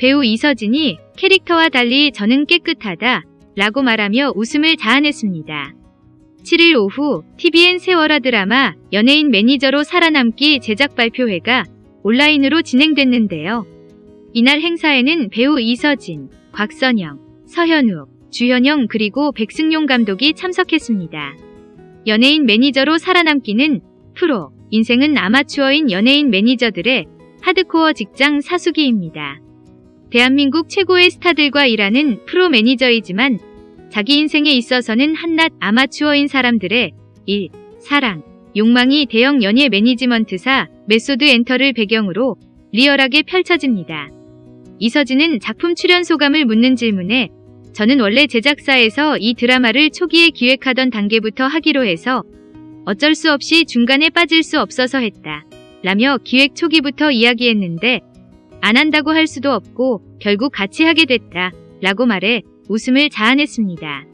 배우 이서진이 캐릭터와 달리 저는 깨끗하다 라고 말하며 웃음을 자아냈습니다. 7일 오후 TVN 새 월화 드라마 연예인 매니저로 살아남기 제작 발표회가 온라인으로 진행됐는데요. 이날 행사에는 배우 이서진, 곽선영, 서현우, 주현영 그리고 백승용 감독이 참석했습니다. 연예인 매니저로 살아남기는 프로, 인생은 아마추어인 연예인 매니저들의 하드코어 직장 사수기입니다. 대한민국 최고의 스타들과 일하는 프로 매니저이지만 자기 인생에 있어서는 한낱 아마추어인 사람들의 일, 사랑, 욕망이 대형 연예 매니지먼트사 메소드 엔터를 배경으로 리얼하게 펼쳐집니다. 이서진은 작품 출연 소감을 묻는 질문에 저는 원래 제작사에서 이 드라마를 초기에 기획하던 단계부터 하기로 해서 어쩔 수 없이 중간에 빠질 수 없어서 했다. 라며 기획 초기부터 이야기했는데 안 한다고 할 수도 없고 결국 같이 하게 됐다. 라고 말해 웃음을 자아냈습니다.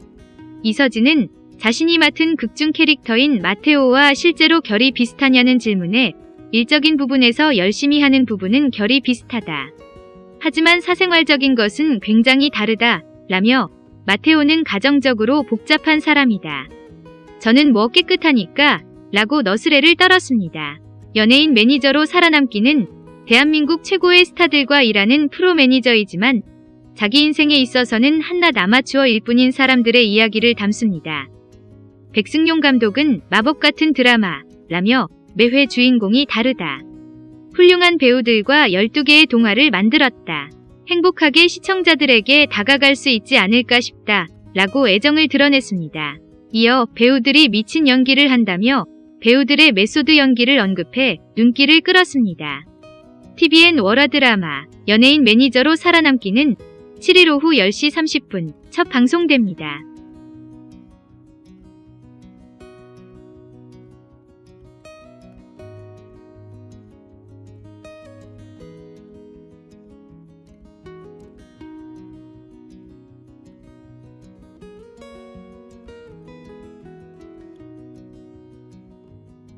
이서진은 자신이 맡은 극중 캐릭터인 마테오와 실제로 결이 비슷하냐는 질문에 일적인 부분에서 열심히 하는 부분은 결이 비슷하다. 하지만 사생활적인 것은 굉장히 다르다. 라며 마테오는 가정적으로 복잡한 사람이다. 저는 뭐 깨끗하니까 라고 너스레를 떨었습니다. 연예인 매니저로 살아남기는 대한민국 최고의 스타들과 일하는 프로 매니저이지만 자기 인생에 있어서는 한낱 아마추어일 뿐인 사람들의 이야기를 담습니다. 백승용 감독은 마법 같은 드라마 라며 매회 주인공이 다르다. 훌륭한 배우들과 12개의 동화를 만들었다. 행복하게 시청자들에게 다가갈 수 있지 않을까 싶다. 라고 애정을 드러냈습니다. 이어 배우들이 미친 연기를 한다며 배우들의 메소드 연기를 언급해 눈길을 끌었습니다. TVN 월화 드라마 연예인 매니저로 살아남기는 7일 오후 10시 30분 첫 방송됩니다.